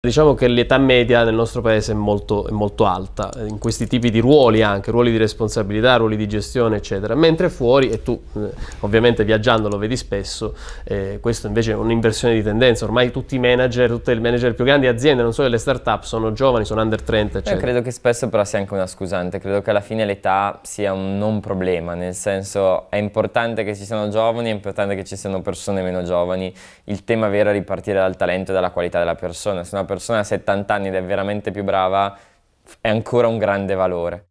Diciamo che l'età media nel nostro paese è molto, è molto, alta, in questi tipi di ruoli anche, ruoli di responsabilità, ruoli di gestione eccetera, mentre fuori, e tu eh, ovviamente viaggiando lo vedi spesso, eh, questo invece è un'inversione di tendenza, ormai tutti i manager, tutte le manager più grandi aziende, non solo le start-up, sono giovani, sono under 30 eccetera. Io credo che spesso però sia anche una scusante, credo che alla fine l'età sia un non problema, nel senso è importante che ci siano giovani, è importante che ci siano persone meno giovani, il tema vero è ripartire dal talento e dalla qualità della persona, se una persona ha 70 anni ed è veramente più brava, è ancora un grande valore.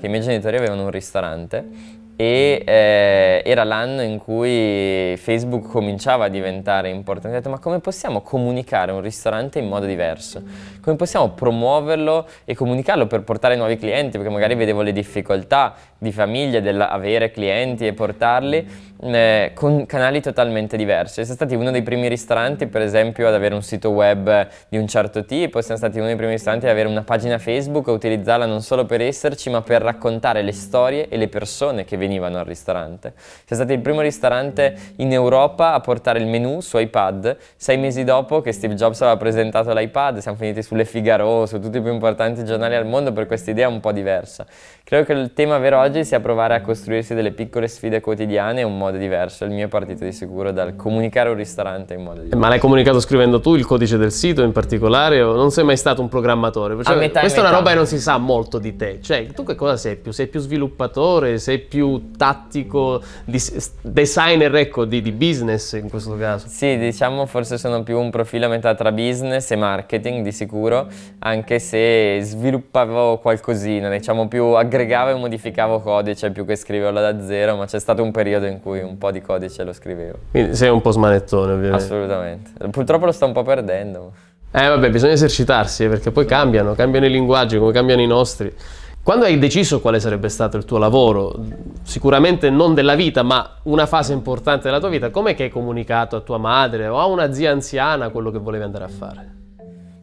I miei genitori avevano un ristorante e eh, era l'anno in cui Facebook cominciava a diventare importante. Ho detto ma come possiamo comunicare un ristorante in modo diverso? Come possiamo promuoverlo e comunicarlo per portare nuovi clienti? Perché magari vedevo le difficoltà di famiglie dell'avere clienti e portarli eh, con canali totalmente diversi. Siamo stati uno dei primi ristoranti per esempio ad avere un sito web di un certo tipo, siamo stati uno dei primi ristoranti ad avere una pagina Facebook e utilizzarla non solo per esserci ma per raccontare le storie e le persone che venivano al ristorante. Siamo stati il primo ristorante in Europa a portare il menù su iPad, sei mesi dopo che Steve Jobs aveva presentato l'iPad, siamo finiti sulle Figaro, su tutti i più importanti giornali al mondo per questa idea un po' diversa. Credo che il tema vero oggi sia provare a costruirsi delle piccole sfide quotidiane un modo diverso. Il mio è partito di sicuro dal comunicare un ristorante in modo diverso. Ma l'hai comunicato scrivendo tu il codice del sito in particolare o non sei mai stato un programmatore? Cioè, metà, questa è una roba che non si sa molto di te. Cioè, tu che cosa sei più? Sei più sviluppatore? Sei più tattico? Designer, ecco, di, di business in questo caso? Sì, diciamo forse sono più un profilo a metà tra business e marketing di sicuro, anche se sviluppavo qualcosina, diciamo più aggregavo e modificavo codice più che scriverlo da zero, ma c'è stato un periodo in cui un po' di codice lo scrivevo. Quindi sei un po' smanettone ovviamente. Assolutamente. Purtroppo lo sto un po' perdendo. Eh vabbè, bisogna esercitarsi eh, perché poi cambiano, cambiano i linguaggi come cambiano i nostri. Quando hai deciso quale sarebbe stato il tuo lavoro, sicuramente non della vita, ma una fase importante della tua vita, com'è che hai comunicato a tua madre o a una zia anziana quello che volevi andare a fare?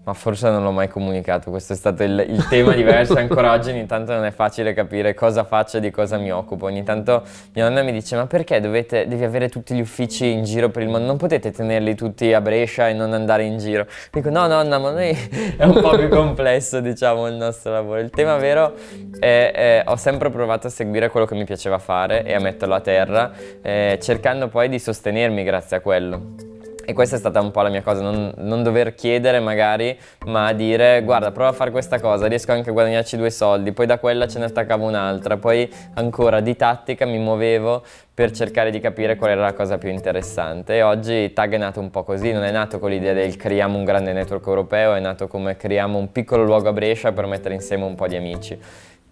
Ma forse non l'ho mai comunicato, questo è stato il, il tema diverso, ancora oggi ogni tanto non è facile capire cosa faccio e di cosa mi occupo. Ogni tanto mia nonna mi dice ma perché dovete, devi avere tutti gli uffici in giro per il mondo, non potete tenerli tutti a Brescia e non andare in giro. Dico no nonna ma noi è un po' più complesso diciamo il nostro lavoro. Il tema vero è, è ho sempre provato a seguire quello che mi piaceva fare e a metterlo a terra, eh, cercando poi di sostenermi grazie a quello. E questa è stata un po' la mia cosa, non, non, dover chiedere magari, ma dire guarda prova a fare questa cosa, riesco anche a guadagnarci due soldi, poi da quella ce ne attaccavo un'altra, poi ancora di tattica mi muovevo per cercare di capire qual era la cosa più interessante e oggi Tag è nato un po' così, non è nato con l'idea del creiamo un grande network europeo, è nato come creiamo un piccolo luogo a Brescia per mettere insieme un po' di amici.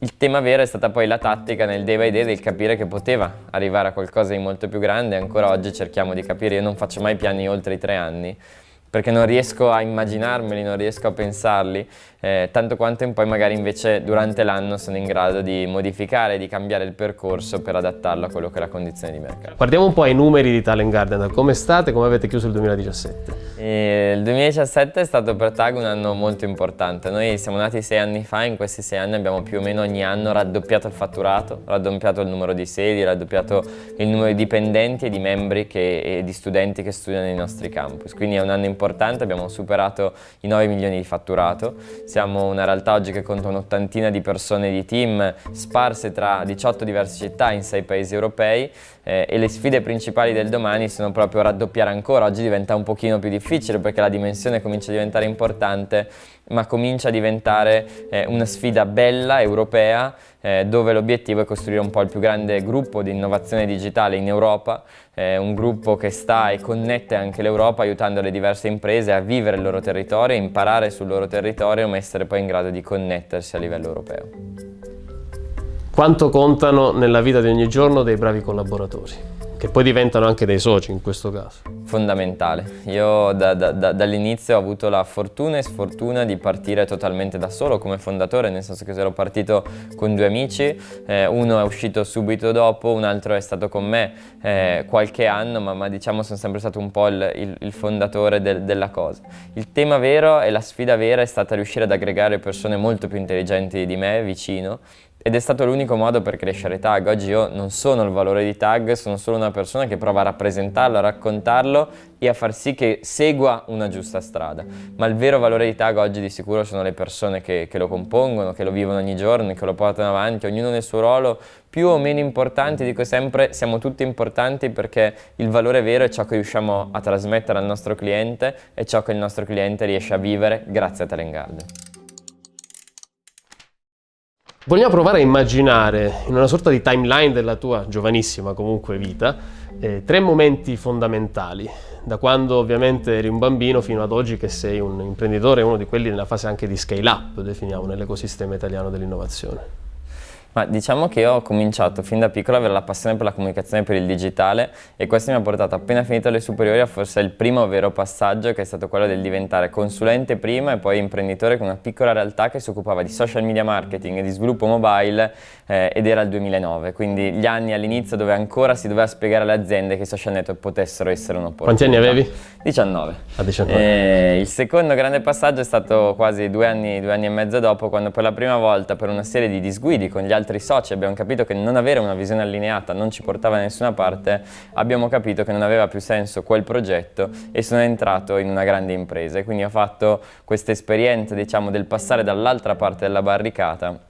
Il tema vero è stata poi la tattica nel day by day del capire che poteva arrivare a qualcosa di molto più grande. Ancora oggi cerchiamo di capire, io non faccio mai piani oltre i tre anni perché non riesco a immaginarmeli, non riesco a pensarli, eh, tanto quanto poi magari invece durante l'anno sono in grado di modificare, di cambiare il percorso per adattarlo a quello che è la condizione di mercato. Guardiamo un po' i numeri di Talent Garden, come state, come avete chiuso il 2017? E il 2017 è stato per TAG un anno molto importante, noi siamo nati sei anni fa, in questi sei anni abbiamo più o meno ogni anno raddoppiato il fatturato, raddoppiato il numero di sedi, raddoppiato il numero di dipendenti e di membri che, e di studenti che studiano nei nostri campus, quindi è un anno importante, abbiamo superato i 9 milioni di fatturato, siamo una realtà oggi che conta un'ottantina di persone di team sparse tra 18 diverse città in 6 paesi europei eh, e le sfide principali del domani sono proprio raddoppiare ancora. Oggi diventa un pochino più difficile perché la dimensione comincia a diventare importante ma comincia a diventare eh, una sfida bella, europea, eh, dove l'obiettivo è costruire un po' il più grande gruppo di innovazione digitale in Europa, eh, un gruppo che sta e connette anche l'Europa aiutando le diverse imprese a vivere il loro territorio, imparare sul loro territorio ma essere poi in grado di connettersi a livello europeo. Quanto contano nella vita di ogni giorno dei bravi collaboratori? che poi diventano anche dei soci in questo caso. Fondamentale. Io da, da, da, dall'inizio ho avuto la fortuna e sfortuna di partire totalmente da solo come fondatore, nel senso che ero partito con due amici, eh, uno è uscito subito dopo, un altro è stato con me eh, qualche anno, ma, ma, diciamo sono sempre stato un po' il, il, il fondatore del, della cosa. Il tema vero e la sfida vera è stata riuscire ad aggregare persone molto più intelligenti di me vicino ed è stato l'unico modo per crescere Tag. Oggi io non sono il valore di Tag, sono solo una persona che prova a rappresentarlo, a raccontarlo e a far sì che segua una giusta strada. Ma il vero valore di Tag oggi di sicuro sono le persone che, che lo compongono, che lo vivono ogni giorno, che lo portano avanti, ognuno nel suo ruolo, più o meno importanti, dico sempre siamo tutti importanti perché il valore vero è ciò che riusciamo a trasmettere al nostro cliente e ciò che il nostro cliente riesce a vivere grazie a Talent Garden. Vogliamo provare a immaginare, in una sorta di timeline della tua giovanissima comunque vita, eh, tre momenti fondamentali, da quando ovviamente eri un bambino fino ad oggi che sei un imprenditore, uno di quelli nella fase anche di scale up, definiamo, nell'ecosistema italiano dell'innovazione. Ma diciamo che ho cominciato fin da piccolo ad avere la passione per la comunicazione e per il digitale e questo mi ha portato appena finito le superiori a forse il primo vero passaggio che è stato quello del diventare consulente prima e poi imprenditore con una piccola realtà che si occupava di social media marketing e di sviluppo mobile eh, ed era il 2009, quindi gli anni all'inizio dove ancora si doveva spiegare alle aziende che i social network potessero essere un'opportunità. Quanti anni avevi? 19. A 19. E il secondo grande passaggio è stato quasi due anni, due anni e mezzo dopo quando per la prima volta per una serie di disguidi con gli altri soci abbiamo capito che non avere una visione allineata non ci portava da nessuna parte, abbiamo capito che non aveva più senso quel progetto e sono entrato in una grande impresa e quindi ho fatto questa esperienza diciamo del passare dall'altra parte della barricata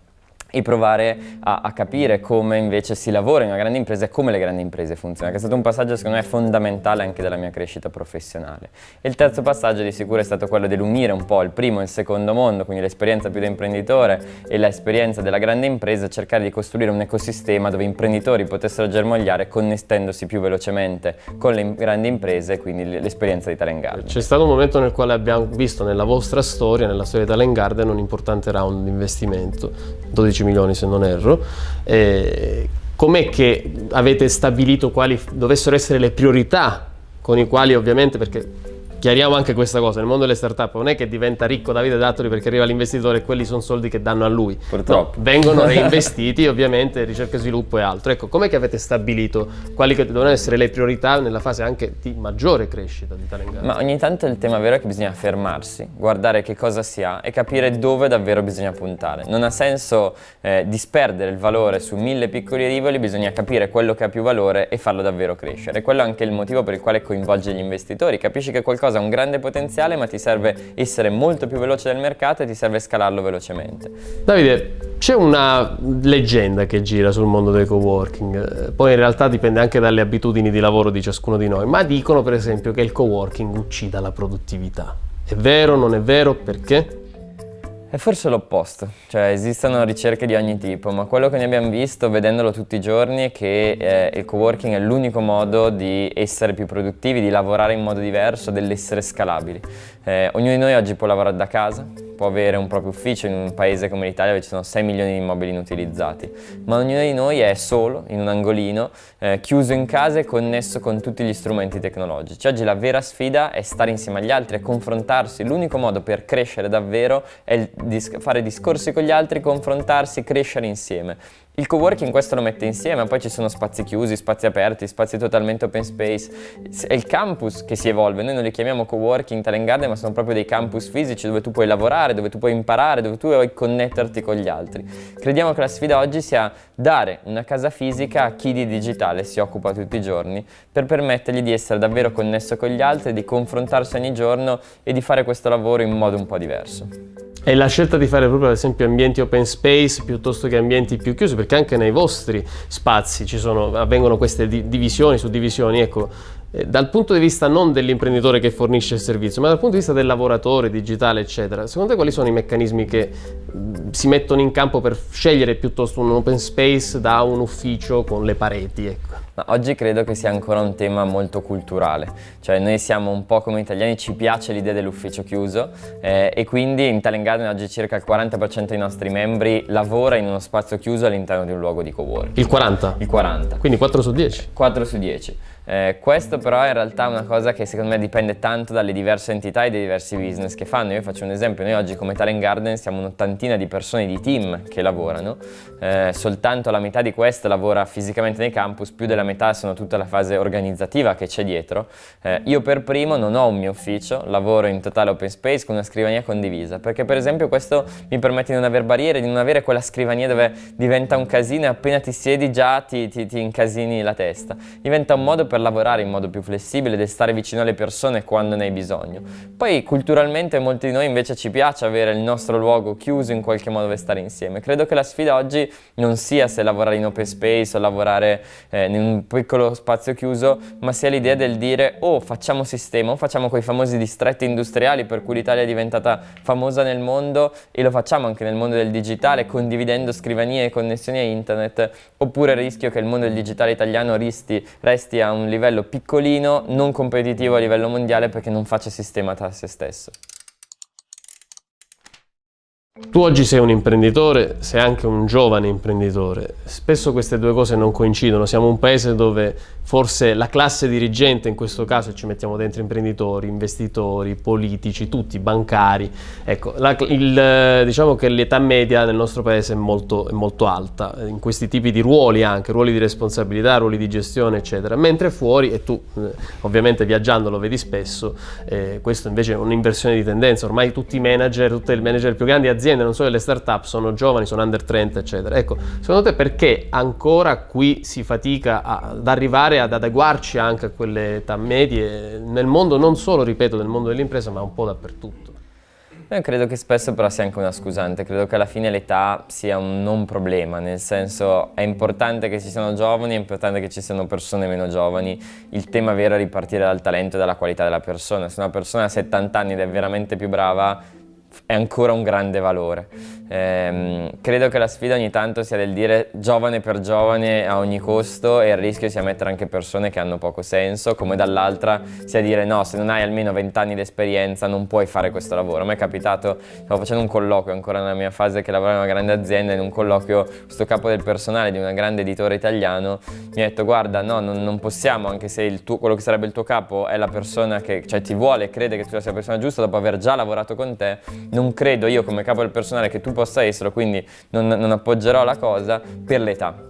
e provare a, a, capire come invece si lavora in una grande impresa e come le grandi imprese funzionano, che è stato un passaggio secondo me fondamentale anche della mia crescita professionale. E il terzo passaggio di sicuro è stato quello dell'unire un po' il primo e il secondo mondo, quindi l'esperienza più da imprenditore e l'esperienza della grande impresa, cercare di costruire un ecosistema dove imprenditori potessero germogliare connettendosi più velocemente con le grandi imprese e quindi l'esperienza di Talent Garden. C'è stato un momento nel quale abbiamo visto nella vostra storia, nella storia di Talent Garden, un importante round di investimento, 12 15 milioni se non erro. Eh, com'è che avete stabilito quali dovessero essere le priorità con i quali ovviamente, perché chiariamo anche questa cosa, nel mondo delle startup non è che diventa ricco Davide Dattoli perché arriva l'investitore e quelli sono soldi che danno a lui. Purtroppo. No, vengono reinvestiti ovviamente ricerca e sviluppo e altro. Ecco, com'è che avete stabilito quali che devono essere le priorità nella fase anche di maggiore crescita di Talent Ma ogni tanto il tema vero è che bisogna fermarsi, guardare che cosa si ha e capire dove davvero bisogna puntare. Non ha senso eh, disperdere il valore su mille piccoli rivoli, bisogna capire quello che ha più valore e farlo davvero crescere. Quello è anche il motivo per il quale coinvolge gli investitori. Capisci che qualcosa cosa ha un grande potenziale ma ti serve essere molto più veloce del mercato e ti serve scalarlo velocemente. Davide, c'è una leggenda che gira sul mondo del coworking, eh, poi in realtà dipende anche dalle abitudini di lavoro di ciascuno di noi, ma dicono per esempio che il coworking uccida la produttività. È vero, non è vero, perché? È forse l'opposto, cioè esistono ricerche di ogni tipo, ma quello che ne abbiamo visto vedendolo tutti i giorni è che eh, il coworking è l'unico modo di essere più produttivi, di lavorare in modo diverso, dell'essere scalabili. Eh, ognuno di noi oggi può lavorare da casa, può avere un proprio ufficio in un paese come l'Italia dove ci sono 6 milioni di immobili inutilizzati, ma ognuno di noi è solo, in un angolino, eh, chiuso in casa e connesso con tutti gli strumenti tecnologici. Oggi la vera sfida è stare insieme agli altri e confrontarsi. L'unico modo per crescere davvero è dis fare discorsi con gli altri, confrontarsi, crescere insieme. Il coworking questo lo mette insieme, poi ci sono spazi chiusi, spazi aperti, spazi totalmente open space. È il campus che si evolve, noi non li chiamiamo coworking, talent garden, ma sono proprio dei campus fisici dove tu puoi lavorare, dove tu puoi imparare, dove tu puoi connetterti con gli altri. Crediamo che la sfida oggi sia dare una casa fisica a chi di digitale si occupa tutti i giorni per permettergli di essere davvero connesso con gli altri, di confrontarsi ogni giorno e di fare questo lavoro in modo un po' diverso. E la scelta di fare proprio ad esempio ambienti open space piuttosto che ambienti più chiusi, perché anche nei vostri spazi sono, avvengono queste divisioni su divisioni, ecco, eh, dal punto di vista non dell'imprenditore che fornisce il servizio, ma dal punto di vista del lavoratore digitale, eccetera, secondo te quali sono i meccanismi che si mettono in campo per scegliere piuttosto un open space da un ufficio con le pareti? Ecco? Oggi credo che sia ancora un tema molto culturale, cioè noi siamo un po' come italiani, ci piace l'idea dell'ufficio chiuso eh, e quindi in Talent Garden oggi circa il 40% dei nostri membri lavora in uno spazio chiuso all'interno di un luogo di coworking. Il 40? Il 40. Quindi 4 su 10? 4 su 10. Eh, questo però è in realtà una cosa che secondo me dipende tanto dalle diverse entità e dai diversi business che fanno. Io faccio un esempio, noi oggi come Talent Garden siamo un'ottantina di persone di team che lavorano, eh, soltanto la metà di queste lavora fisicamente nei campus, più della metà sono tutta la fase organizzativa che c'è dietro. Eh, io per primo non ho un mio ufficio, lavoro in totale open space con una scrivania condivisa, perché per esempio questo mi permette di non avere barriere, di non avere quella scrivania dove diventa un casino e appena ti siedi già ti, ti, ti incasini la testa. Diventa un modo per lavorare in modo più flessibile ed stare vicino alle persone quando ne hai bisogno. Poi culturalmente molti di noi invece ci piace avere il nostro luogo chiuso in qualche modo dove stare insieme. Credo che la sfida oggi non sia se lavorare in open space o lavorare eh, in un piccolo spazio chiuso, ma sia l'idea del dire oh facciamo sistema, o facciamo quei famosi distretti industriali per cui l'Italia è diventata famosa nel mondo e lo facciamo anche nel mondo del digitale condividendo scrivanie e connessioni a internet, oppure rischio che il mondo del digitale italiano resti, resti a un livello piccolino, non competitivo a livello mondiale perché non faccia sistema tra se stesso. Tu oggi sei un imprenditore, sei anche un giovane imprenditore. Spesso queste due cose non coincidono. Siamo un paese dove forse la classe dirigente, in questo caso ci mettiamo dentro imprenditori, investitori, politici, tutti, bancari. Ecco, la, il, diciamo che l'età media nel nostro paese è molto, è molto alta, in questi tipi di ruoli anche, ruoli di responsabilità, ruoli di gestione, eccetera. Mentre fuori, e tu eh, ovviamente viaggiando lo vedi spesso, eh, questo invece è un'inversione di tendenza. Ormai tutti i manager, tutti i manager più grandi aziende aziende, non solo le start-up, sono giovani, sono under 30, eccetera. Ecco, secondo te perché ancora qui si fatica ad arrivare ad adeguarci anche a quelle età medie nel mondo, non solo, ripeto, nel mondo dell'impresa, ma un po' dappertutto? Io credo che spesso però sia anche una scusante, credo che alla fine l'età sia un non problema, nel senso è importante che ci siano giovani, è importante che ci siano persone meno giovani, il tema vero è ripartire dal talento e dalla qualità della persona, se una persona ha 70 anni ed è veramente più brava è ancora un grande valore. Eh, credo che la sfida ogni tanto sia del dire giovane per giovane a ogni costo e il rischio sia mettere anche persone che hanno poco senso, come dall'altra sia dire no, se non hai almeno 20 anni di esperienza non puoi fare questo lavoro. A me è capitato, stavo facendo un colloquio ancora nella mia fase che lavoravo in una grande azienda, in un colloquio questo capo del personale di una grande editore italiano mi ha detto guarda no, non, non possiamo, anche se tuo, quello che sarebbe il tuo capo è la persona che cioè, ti vuole crede che tu sia la persona giusta dopo aver già lavorato con te, non credo io come capo del personale che tu possa esserlo, quindi non, non appoggerò la cosa per l'età.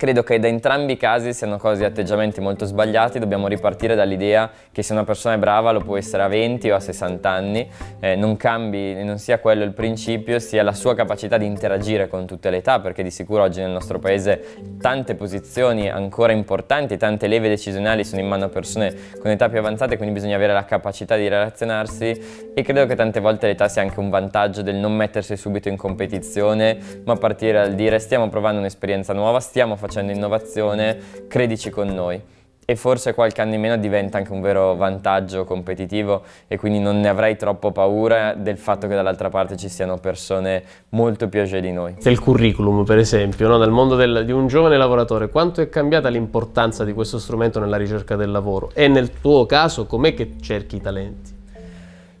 Credo che da entrambi i casi siano cose atteggiamenti molto sbagliati, dobbiamo ripartire dall'idea che se una persona è brava lo può essere a 20 o a 60 anni, eh, non cambi, non sia quello il principio, sia la sua capacità di interagire con tutte le età, perché di sicuro oggi nel nostro paese tante posizioni ancora importanti, tante leve decisionali sono in mano a persone con età più avanzate, quindi bisogna avere la capacità di relazionarsi. E credo che tante volte l'età sia anche un vantaggio del non mettersi subito in competizione, ma partire dal dire stiamo provando un'esperienza nuova, stiamo facendo facendo innovazione, credici con noi e forse qualche anno in meno diventa anche un vero vantaggio competitivo e quindi non ne avrai troppo paura del fatto che dall'altra parte ci siano persone molto più age di noi. Il curriculum per esempio, no? nel mondo del, di un giovane lavoratore, quanto è cambiata l'importanza di questo strumento nella ricerca del lavoro e nel tuo caso com'è che cerchi i talenti?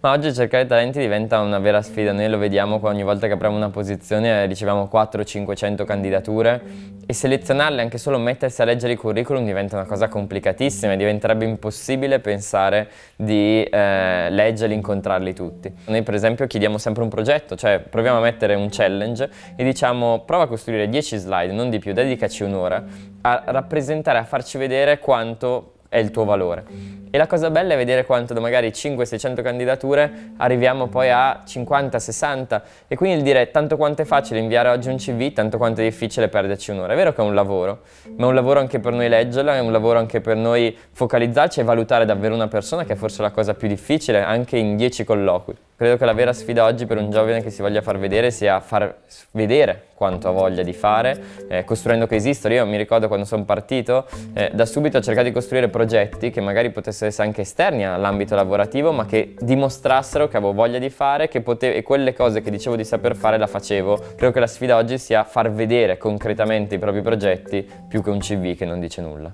Ma oggi cercare talenti diventa una vera sfida, noi lo vediamo ogni volta che apriamo una posizione riceviamo 400-500 candidature e selezionarle, anche solo mettersi a leggere i curriculum diventa una cosa complicatissima e diventerebbe impossibile pensare di eh, leggerli, incontrarli tutti. Noi per esempio chiediamo sempre un progetto, cioè proviamo a mettere un challenge e diciamo prova a costruire 10 slide, non di più, dedicaci un'ora a rappresentare, a farci vedere quanto è il tuo valore. E la cosa bella è vedere quanto da magari 500-600 candidature arriviamo poi a 50-60 e quindi il dire tanto quanto è facile inviare oggi un CV, tanto quanto è difficile perderci un'ora. È vero che è un lavoro, ma è un lavoro anche per noi leggerla, è un lavoro anche per noi focalizzarci e valutare davvero una persona che è forse la cosa più difficile anche in 10 colloqui. Credo che la vera sfida oggi per un giovane che si voglia far vedere sia far vedere quanto ha voglia di fare, eh, costruendo che esistono. Io mi ricordo quando sono partito, eh, da subito ho cercato di costruire progetti che magari potessero essere anche esterni all'ambito lavorativo, ma che dimostrassero che avevo voglia di fare che potevo, e quelle cose che dicevo di saper fare la facevo. Credo che la sfida oggi sia far vedere concretamente i propri progetti più che un CV che non dice nulla.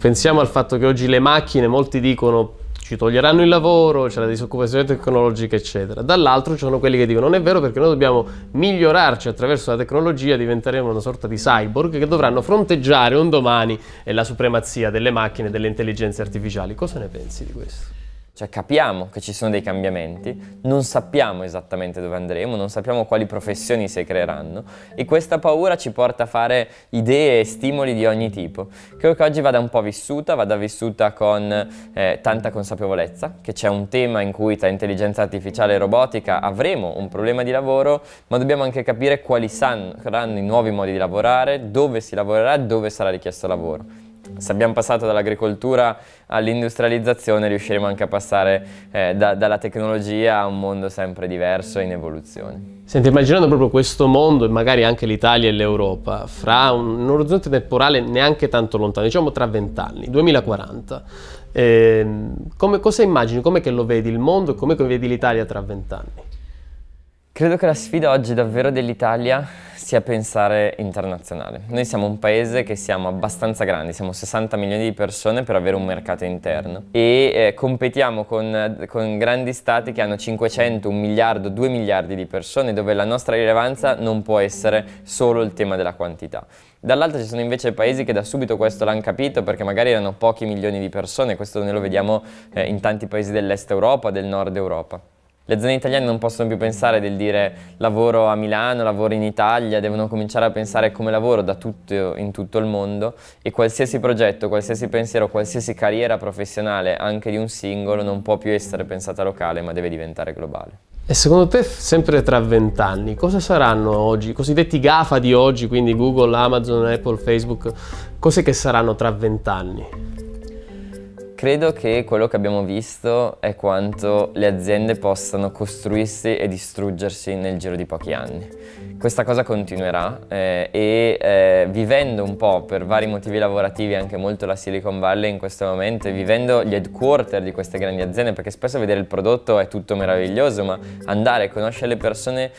Pensiamo al fatto che oggi le macchine, molti dicono ci toglieranno il lavoro, c'è la disoccupazione tecnologica, eccetera. Dall'altro ci sono quelli che dicono non è vero perché noi dobbiamo migliorarci attraverso la tecnologia, diventeremo una sorta di cyborg che dovranno fronteggiare un domani la supremazia delle macchine e delle intelligenze artificiali. Cosa ne pensi di questo? Cioè capiamo che ci sono dei cambiamenti, non sappiamo esattamente dove andremo, non sappiamo quali professioni si creeranno e questa paura ci porta a fare idee e stimoli di ogni tipo. Credo che oggi vada un po' vissuta, vada vissuta con eh, tanta consapevolezza, che c'è un tema in cui tra intelligenza artificiale e robotica avremo un problema di lavoro, ma dobbiamo anche capire quali saranno i nuovi modi di lavorare, dove si lavorerà e dove sarà richiesto lavoro se abbiamo passato dall'agricoltura all'industrializzazione riusciremo anche a passare eh, da, dalla tecnologia a un mondo sempre diverso e in evoluzione. Senti, immaginando proprio questo mondo e magari anche l'Italia e l'Europa, fra un, un, orizzonte temporale neanche tanto lontano, diciamo tra vent'anni, 2040, eh, come, cosa immagini, come lo vedi il mondo e come vedi l'Italia tra vent'anni? Credo che la sfida oggi davvero dell'Italia sia pensare internazionale. Noi siamo un paese che siamo abbastanza grandi, siamo 60 milioni di persone per avere un mercato interno e eh, competiamo con, con, grandi stati che hanno 500, 1 miliardo, 2 miliardi di persone dove la nostra rilevanza non può essere solo il tema della quantità. Dall'altra ci sono invece paesi che da subito questo l'hanno capito perché magari erano pochi milioni di persone, questo noi lo vediamo eh, in tanti paesi dell'est Europa, del nord Europa. Le aziende italiane non possono più pensare del dire lavoro a Milano, lavoro in Italia, devono cominciare a pensare come lavoro da tutto, in tutto il mondo e qualsiasi progetto, qualsiasi pensiero, qualsiasi carriera professionale, anche di un singolo, non può più essere pensata locale ma deve diventare globale. E secondo te, sempre tra vent'anni, cosa saranno oggi, i cosiddetti GAFA di oggi, quindi Google, Amazon, Apple, Facebook, cose che saranno tra vent'anni? Credo che quello che abbiamo visto è quanto le aziende possano costruirsi e distruggersi nel giro di pochi anni. Questa cosa continuerà eh, e eh, vivendo un po' per vari motivi lavorativi anche molto la Silicon Valley in questo momento e vivendo gli headquarter di queste grandi aziende perché spesso vedere il prodotto è tutto meraviglioso ma andare a conoscere le persone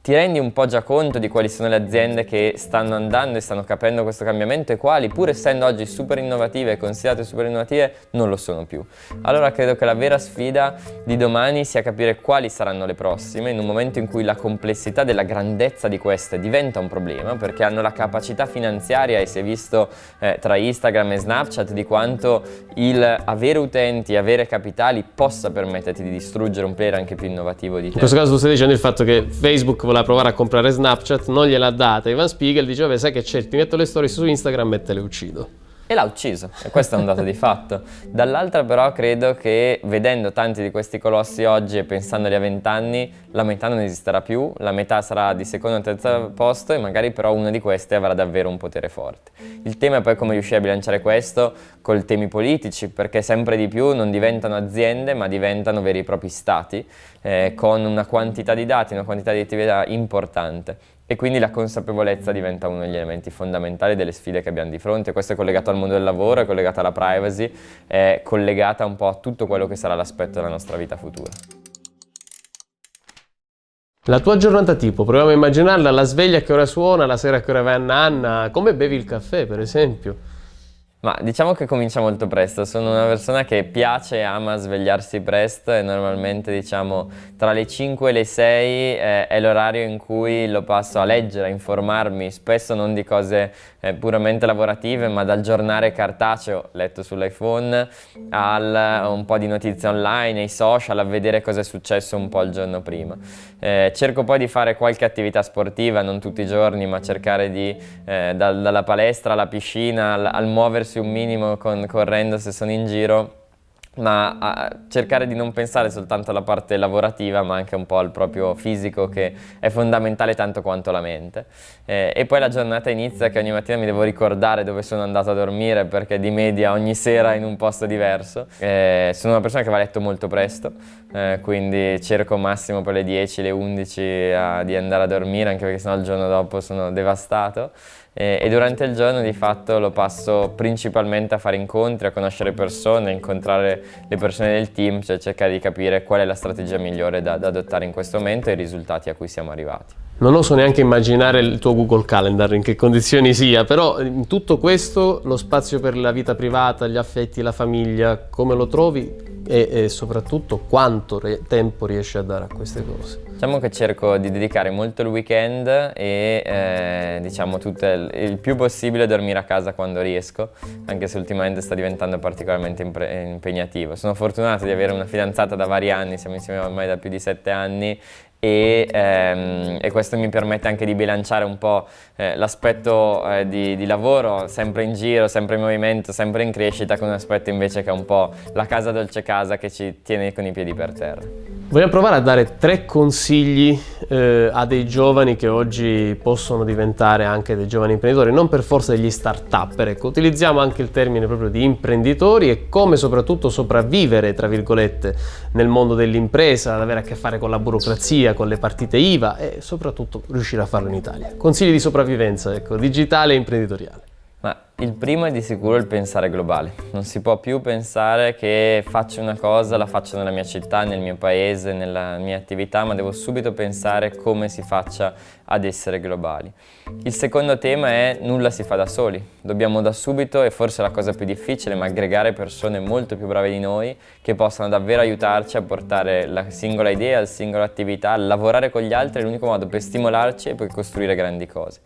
ti rendi un po' già conto di quali sono le aziende che stanno andando e stanno capendo questo cambiamento e quali, pur essendo oggi super innovative e considerate super innovative, non lo sono più. Allora credo che la vera sfida di domani sia capire quali saranno le prossime in un momento in cui la complessità della grandezza di queste diventa un problema perché hanno la capacità finanziaria e si è visto eh, tra Instagram e Snapchat di quanto il avere utenti, avere capitali possa permetterti di distruggere un player anche più innovativo di te. In questo caso tu stai dicendo il fatto che Facebook voleva provare a comprare Snapchat, non gliel'ha data. Ivan Spiegel diceva, sai che c'è, ti metto le storie su Instagram e te le uccido. E l'ha ucciso, e questo è un dato di fatto. Dall'altra però credo che vedendo tanti di questi colossi oggi e pensandoli a 20 anni, la metà non esisterà più, la metà sarà di secondo o terzo posto e magari però una di queste avrà davvero un potere forte. Il tema è poi come riuscire a bilanciare questo con temi politici, perché sempre di più non diventano aziende ma diventano veri e propri stati, eh, con una quantità di dati, una quantità di attività importante e quindi la consapevolezza diventa uno degli elementi fondamentali delle sfide che abbiamo di fronte. Questo è collegato al mondo del lavoro, è collegato alla privacy, è collegata un po' a tutto quello che sarà l'aspetto della nostra vita futura. La tua giornata tipo, proviamo a immaginarla, la sveglia che ora suona, la sera che ora vai a nanna, come bevi il caffè per esempio? Ma diciamo che comincia molto presto, sono una persona che piace e ama svegliarsi presto e normalmente diciamo tra le 5 e le 6 eh, è l'orario in cui lo passo a leggere, a informarmi, spesso non di cose eh, puramente lavorative ma dal giornale cartaceo letto sull'iPhone al un po' di notizie online, ai social, a vedere cosa è successo un po' il giorno prima. Eh, cerco poi di fare qualche attività sportiva, non tutti i giorni ma cercare di eh, dal, dalla palestra alla piscina al, al muoversi muoversi un minimo con, correndo se sono in giro ma cercare di non pensare soltanto alla parte lavorativa ma anche un po' al proprio fisico che è fondamentale tanto quanto la mente. Eh, e poi la giornata inizia che ogni mattina mi devo ricordare dove sono andato a dormire perché di media ogni sera in un posto diverso. Eh, sono una persona che va a letto molto presto eh, quindi cerco massimo per le 10, le 11 a, di andare a dormire anche perché sennò il giorno dopo sono devastato e, e durante il giorno di fatto lo passo principalmente a fare incontri, a conoscere persone, a incontrare le persone del team, cioè cercare di capire qual è la strategia migliore da, da adottare in questo momento e i risultati a cui siamo arrivati. Non oso neanche immaginare il tuo Google Calendar, in che condizioni sia, però in tutto questo lo spazio per la vita privata, gli affetti, la famiglia, come lo trovi? E, e soprattutto quanto tempo riesci a dare a queste cose? Diciamo che cerco di dedicare molto il weekend e eh, diciamo il, il, più possibile dormire a casa quando riesco, anche se ultimamente sta diventando particolarmente impegnativo. Sono fortunato di avere una fidanzata da vari anni, siamo insieme ormai da più di sette anni e, ehm, e, questo mi permette anche di bilanciare un po' eh, l'aspetto eh, di, di, lavoro, sempre in giro, sempre in movimento, sempre in crescita, con un aspetto invece che è un po' la casa dolce casa che ci tiene con i piedi per terra. Vogliamo provare a dare tre consigli eh, a dei giovani che oggi possono diventare anche dei giovani imprenditori, non per forza degli start-up, ecco, utilizziamo anche il termine proprio di imprenditori e come soprattutto sopravvivere, tra virgolette, nel mondo dell'impresa, ad avere a che fare con la burocrazia, con le partite IVA e soprattutto riuscire a farlo in Italia. Consigli di sopravvivenza, ecco, digitale e imprenditoriale. Ma il primo è di sicuro il pensare globale. Non si può più pensare che faccio una cosa, la faccio nella mia città, nel mio paese, nella mia attività, ma devo subito pensare come si faccia ad essere globali. Il secondo tema è nulla si fa da soli. Dobbiamo da subito, e forse la cosa più difficile, ma aggregare persone molto più brave di noi che possano davvero aiutarci a portare la singola idea, la singola attività, lavorare con gli altri è l'unico modo per stimolarci e poi costruire grandi cose.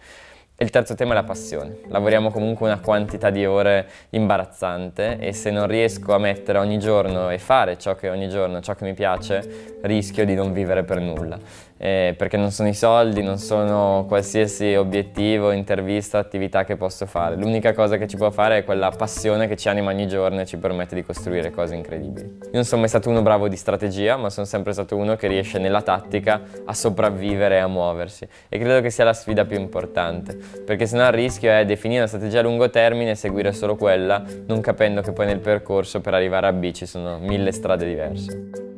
Il terzo tema è la passione. Lavoriamo comunque una quantità di ore imbarazzante e se non riesco a mettere ogni giorno e fare ciò che ogni giorno, ciò che mi piace, rischio di non vivere per nulla eh, perché non sono i soldi, non sono qualsiasi obiettivo, intervista, attività che posso fare. L'unica cosa che ci può fare è quella passione che ci anima ogni giorno e ci permette di costruire cose incredibili. Io non sono mai stato uno bravo di strategia, ma sono sempre stato uno che riesce nella tattica a sopravvivere e a muoversi. E credo che sia la sfida più importante, perché sennò il rischio è definire una strategia a lungo termine e seguire solo quella, non capendo che poi nel percorso per arrivare a B ci sono mille strade diverse.